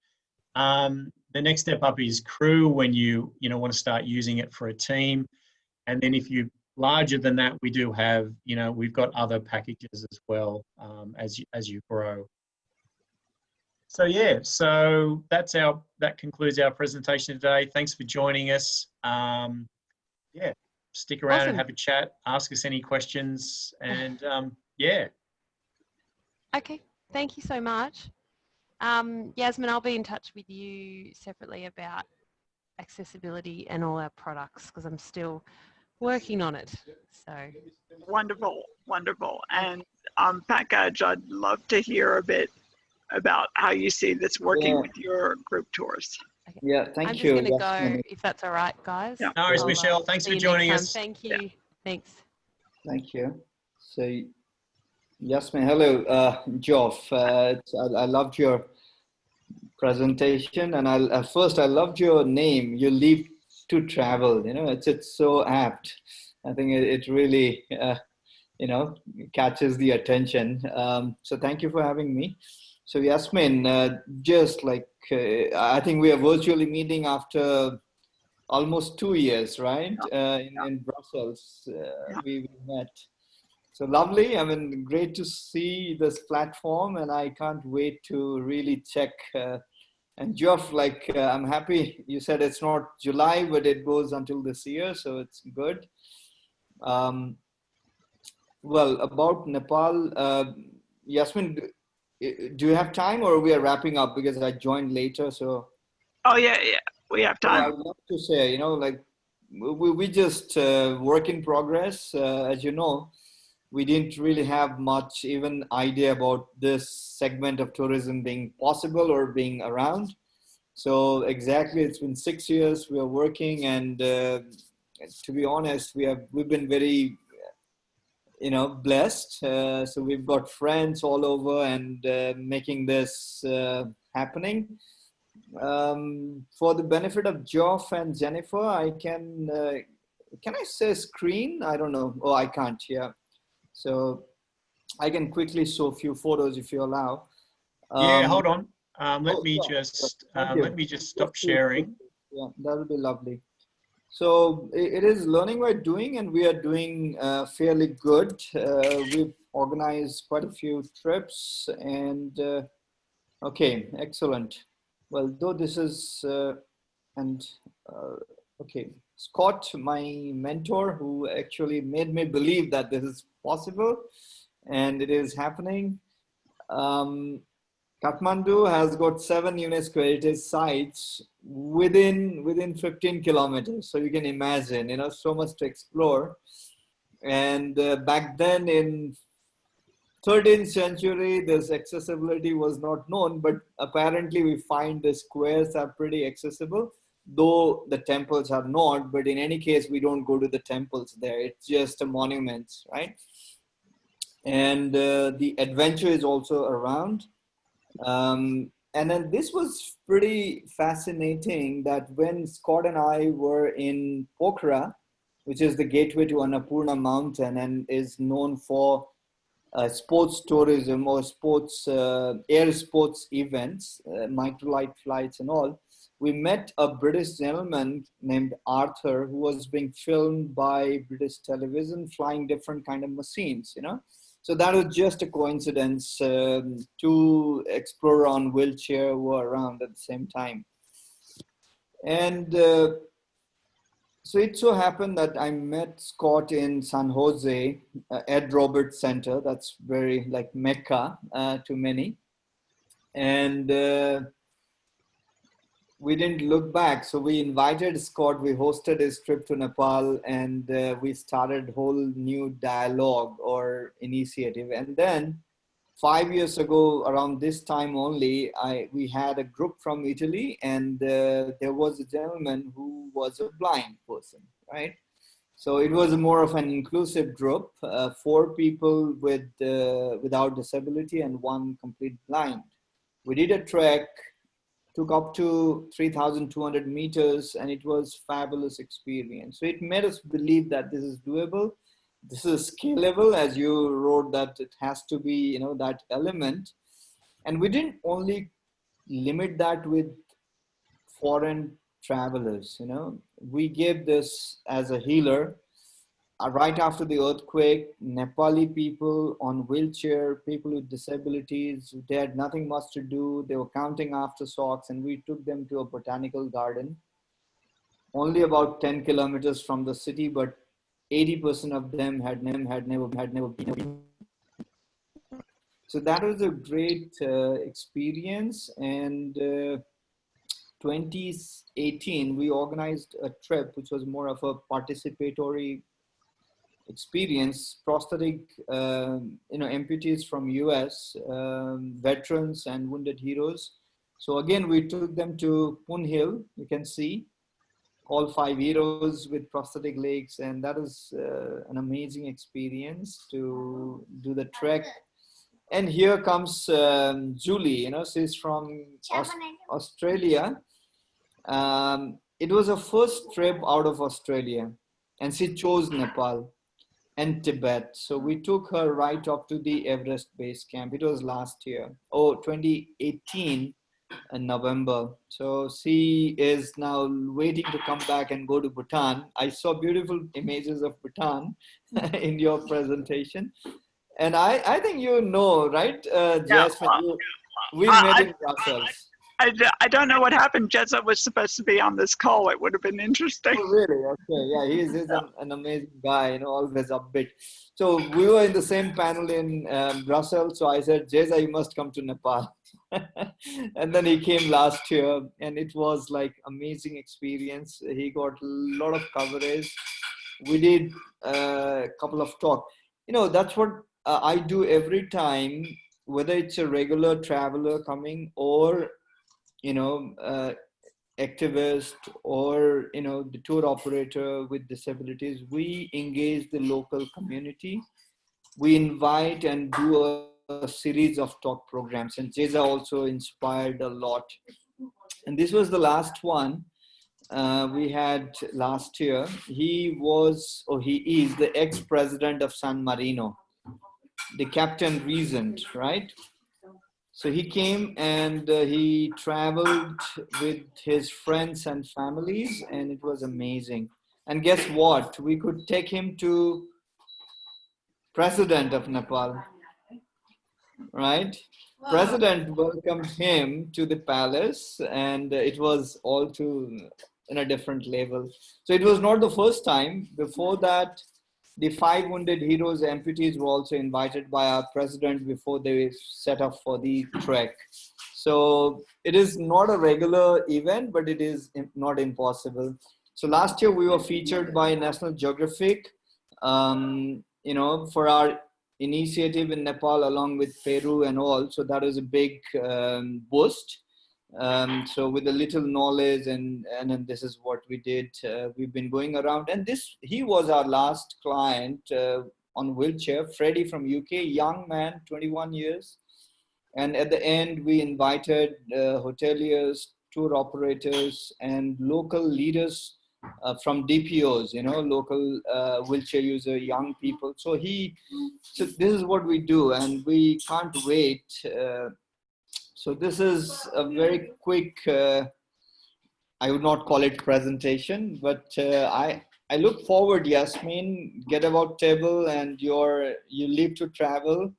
Um, the next step up is crew when you you know want to start using it for a team, and then if you larger than that, we do have you know we've got other packages as well um, as you, as you grow. So yeah, so that's our that concludes our presentation today. Thanks for joining us. Um, yeah, stick around
Awesome.
and have a chat. Ask us any questions, (laughs) and um, yeah,
Okay, thank you so much. Um, Yasmin, I'll be in touch with you separately about accessibility and all our products because I'm still working on it. So,
Wonderful, wonderful. And um, package, I'd love to hear a bit about how you see this working
Yeah.
with your group tours.
Yeah, thank
I'm just
you.
going to
Yasmin.
go if that's all right, guys.
Yeah.
no worries,
I'll, uh,
Michelle. Thanks for
you next
joining
time.
us.
Thank
Yeah.
you. Thanks.
Thank you. So, Yasmin, hello, uh, Geoff. Uh, I, I loved your presentation. And I'll, at first, I loved your name. You leave to travel. You know, it's it's so apt. I think it, it really, uh, you know, catches the attention. Um, so thank you for having me. So Yasmin, uh, just like uh, I think we are virtually meeting after almost two years, right? Uh, in, in Brussels, uh, we, we met. So lovely. I mean, great to see this platform, and I can't wait to really check. Uh, and Geoff, like, uh, I'm happy you said it's not July, but it goes until this year, so it's good. Um, well, about Nepal, Yasmin, do you have time or we are wrapping up because I joined later? So.
Oh yeah, yeah, we have time.
I would love to say, you know, like we, we just uh, work in progress. Uh, as you know, we didn't really have much even idea about this segment of tourism being possible or being around. So exactly, it's been six years we are working, and uh, to be honest, we have we've been very you know blessed. Uh, so we've got friends all over and uh, making this uh, happening. Um, for the benefit of Geoff and Jennifer I can uh, can I say screen? I don't know. Oh I can't yeah. So I can quickly show a few photos if you allow.
Um, yeah hold on. Um, let oh, me yeah, just uh, let me just stop sharing.
Yeah that would be lovely so it is learning by doing, and we are doing uh, fairly good. Uh, we've organized quite a few trips, and uh, okay, excellent. Well, though this is uh, and uh, okay, Scott, my mentor, who actually made me believe that this is possible, and it is happening. Um, Kathmandu has got seven UNESCO heritage sites within within 15 kilometers. So you can imagine, you know, so much to explore. And uh, back then in 13th century, this accessibility was not known, but apparently we find the squares are pretty accessible, though the temples are not. But in any case, we don't go to the temples there. It's just a monument, right? And uh, the adventure is also around um, and then this was pretty fascinating that when Scott and I were in Pokhara, which is the gateway to Annapurna mountain and is known for uh, sports tourism or sports, uh, air sports events, uh, microlight flights and all, we met a British gentleman named Arthur who was being filmed by British television flying different kind of machines, you know. So that was just a coincidence. Um, two explorer on wheelchair were around at the same time. And uh, so it so happened that I met Scott in San Jose, uh, Ed Roberts Center. That's very like Mecca uh, to many. And uh, we didn't look back. So we invited Scott, we hosted his trip to Nepal and uh, we started whole new dialogue or initiative. And then five years ago, around this time only, I, we had a group from Italy and uh, there was a gentleman who was a blind person, right? So it was more of an inclusive group, uh, four people with uh, without disability and one complete blind. We did a trek took up to 3,200 meters and it was fabulous experience. So it made us believe that this is doable. This is scalable as you wrote that it has to be, you know, that element. And we didn't only limit that with foreign travelers, you know, we gave this as a healer right after the earthquake, Nepali people on wheelchair, people with disabilities, they had nothing much to do. They were counting after socks and we took them to a botanical garden. Only about 10 kilometers from the city, but 80% of them had never, had never, had never been. So that was a great uh, experience. And uh, 2018, we organized a trip, which was more of a participatory experience prosthetic um, you know amputees from US um, veterans and wounded heroes. So again we took them to Poon Hill you can see all five heroes with prosthetic legs and that is uh, an amazing experience to do the trek. And here comes um, Julie, you know, she's from Aus- Australia. Um, it was her first trip out of Australia, and she chose Nepal and Tibet. So we took her right up to the Everest base camp. It was last year, oh, 2018 in November. So she is now waiting to come back and go to Bhutan. I saw beautiful images of Bhutan (laughs) in your presentation. And I, I think you know, right, uh,
Yeah,
Jasmine, you, we
uh,
met
I-
in Brussels.
I, I don't know what happened. Jezza was supposed to be on this call. It would have been interesting.
Oh, really? Okay. Yeah, he's an, an amazing guy, you know, always upbeat. So we were in the same panel in um, Brussels. So I said, Jeza, you must come to Nepal. (laughs) and then he came last year and it was like amazing experience. He got a lot of coverage. We did uh, a couple of talk. You know, that's what uh, I do every time, whether it's a regular traveler coming or, you know, uh, activist or you know the tour operator with disabilities we engage the local community. We invite and do a, a series of talk programs and jeza also inspired a lot. And this was the last one uh, we had last year. He was or he is the ex-president of san marino the captain regent, right so he came and uh, he traveled with his friends and families, and it was amazing. And guess what? We could take him to president of Nepal, right? President welcomed him to the palace, and it was all to in a different level. So it was not the first time. Before that, the five wounded heroes amputees were also invited by our president before they set up for the trek. So it is not a regular event but it is not impossible. So last year we were featured by national geographic. Um, you know for our initiative in nepal along with peru and all. So that is a big um, boost um, so with a little knowledge and and then this is what we did uh, we've been going around. And this he was our last client uh, on wheelchair. Freddie from uk young man 21 years. And at the end we invited uh, hoteliers tour operators and local leaders uh, from dpos you know local uh, wheelchair user young people. So he so this is what we do. And we can't wait uh, so this is a very quick, uh, I would not call it presentation, but uh, I, I look forward, Yasmin, Getaboutable and your, you leave to travel.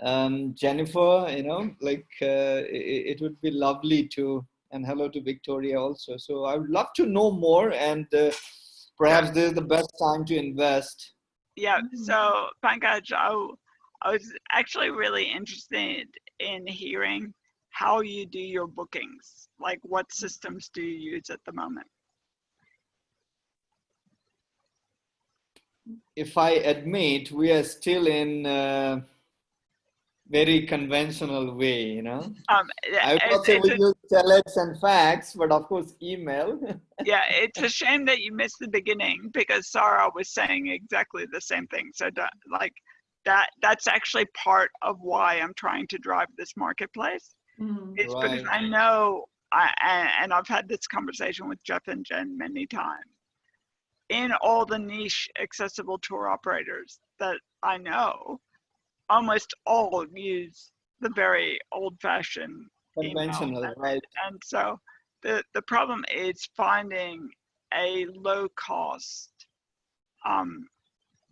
Um, Jennifer, you know, like uh, it, it would be lovely to, and hello to Victoria also. So I would love to know more and uh, perhaps this is the best time to invest.
Yeah, so Pankaj, I was actually really interested in hearing how you do your bookings. Like, what systems do you use at the moment?
if I admit, we are still in uh, very conventional way, you know.
Um,
I would not say we
a-
use telex and fax, but of course email. (laughs)
yeah, it's a shame that you missed the beginning because Sarah was saying exactly the same thing. So, like, that that's actually part of why I'm trying to drive this marketplace.
Mm.
It's because
Right.
I know, I, and, and I've had this conversation with Jeff and Jen many times. In all the niche accessible tour operators that I know, almost all use the very old fashioned
conventional, right?
and so the the problem is finding a low cost um,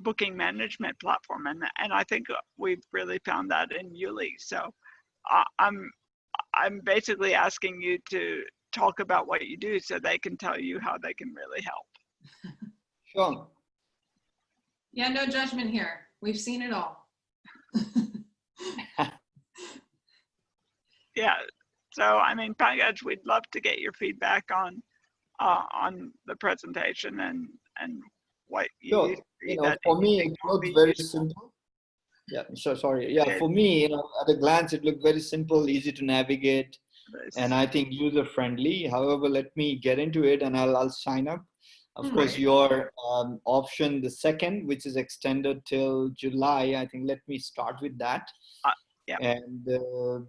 booking management platform and and I think we've really found that in YouLi so uh, I'm I'm basically asking you to talk about what you do so they can tell you how they can really help
Sure.
Yeah, no judgment here. We've seen it all. (laughs)
yeah so I mean Pankaj we'd love to get your feedback on uh, on the presentation and and what you
Sure.
use
You know, for me,
think
it
will
very
useful.
simple. Yeah, so sorry. Yeah, for me, you know, at a glance, it looked very simple, easy to navigate,
This-
and I think user friendly. However, let me get into it, and I'll I'll sign up. Of
Hmm.
course, your um, option, the second, which is extended till July. I think let me start with that.
Uh, Yeah.
And, uh,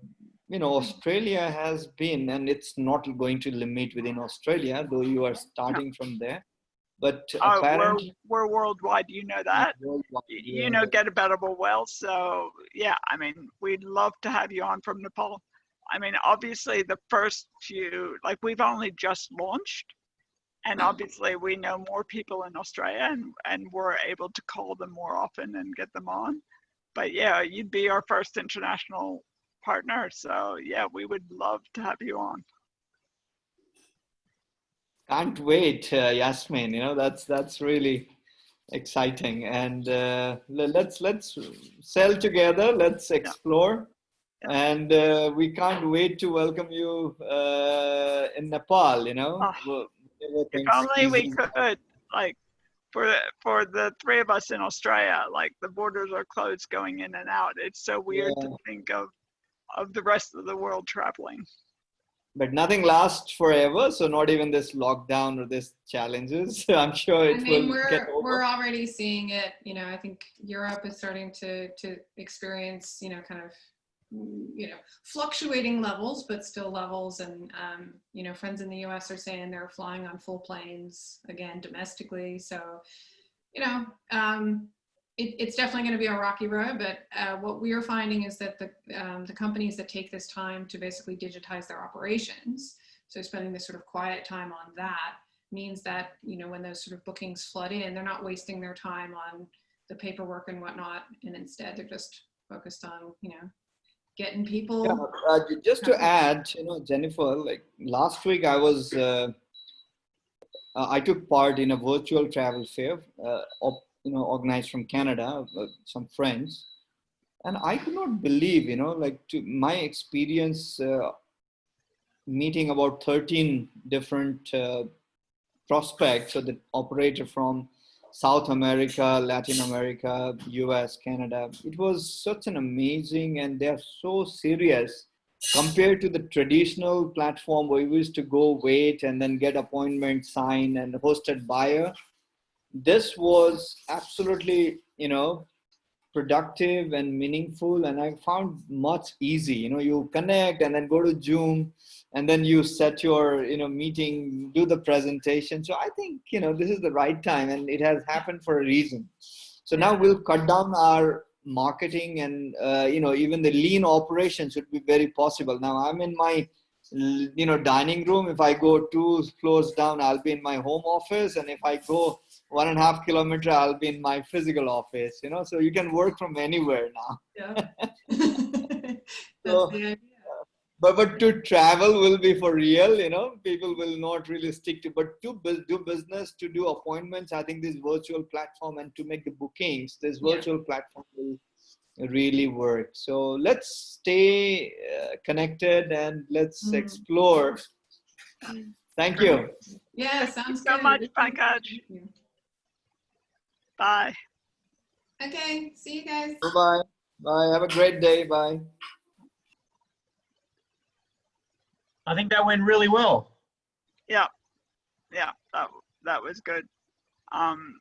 you know, Australia has been, and it's not going to limit within Australia, though you are starting from there. But
Oh, we're, we're worldwide. You know that.
worldwide,
You know, Getaboutable well. So yeah, I mean, we'd love to have you on from Nepal. I mean, obviously the first few, like we've only just launched, and obviously we know more people in Australia, and and we're able to call them more often and get them on. But yeah, you'd be our first international partner. So yeah, we would love to have you on.
Can't wait, uh, Yasmin. You know, that's that's really exciting. And uh, let's let's sell together. Let's explore. And uh, we can't wait to welcome you uh, in Nepal. You know, whatever
If only we could, like, for for the three of us in Australia, like the borders are closed going in and out. It's so weird to think of of the rest of the world traveling.
But nothing lasts forever. So not even this lockdown or this challenges. (laughs) I'm sure
I
it
mean,
will get
we're
over.
we're already seeing it. You know, I think Europe is starting to to experience, you know, kind of, you know, fluctuating levels, but still levels. And um, you know, friends in the U.S. are saying they're flying on full planes again domestically. So, you know, um, it, it's definitely going to be a rocky road. But uh, what we are finding is that the um, the companies that take this time to basically digitize their operations, so spending this sort of quiet time on that means that you know when those sort of bookings flood in they're not wasting their time on the paperwork and whatnot and instead they're just focused on you know getting people
Yeah, uh, just to add, you know, Jennifer, like last week I was, uh, uh, I took part in a virtual travel fair, uh, you know, organized from Canada, uh, some friends, and I could not believe, you know, like to my experience, uh, meeting about 13 different uh, prospects, so the operator from South America, Latin America, US, Canada. It was such an amazing, and they're so serious compared to the traditional platform where we used to go wait and then get appointment signed and hosted buyer. This was absolutely, you know, productive and meaningful, and I found much easy. You know, you connect and then go to Zoom and then you set your you know meeting do the presentation. So i think you know this is the right time and it has happened for a reason. So now we'll cut down our marketing and uh, you know even the lean operations would be very possible. Now i'm in my you know dining room. If i go two floors down i'll be in my home office. And if i go one and a half kilometer i'll be in my physical office you know so you can work from anywhere now.
Yeah. (laughs) (laughs)
So- but but to travel will be for real you know people will not really stick to but to do business to do appointments i think this virtual platform and to make the bookings this
Yeah.
virtual platform will really work. So let's stay uh, connected and let's
Mhm.
explore. Thank you.
Yeah sounds
so
good.
much,
Thank
Pankaj.
You.
Bye.
okay see you guys
bye bye have a great day bye
I think that went really well. Yeah.
Yeah, that that was good. Um,